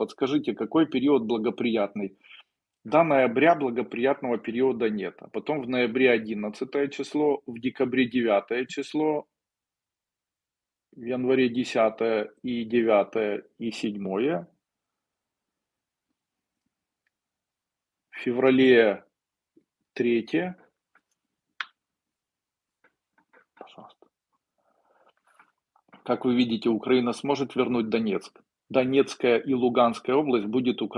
подскажите, какой период благоприятный? До ноября благоприятного периода нет. А потом в ноябре 11 число, в декабре 9 число, в январе 10 и 9 и 7, в феврале 3, пожалуйста. Как вы видите, Украина сможет вернуть Донецк. Донецкая и Луганская область будет Украиной.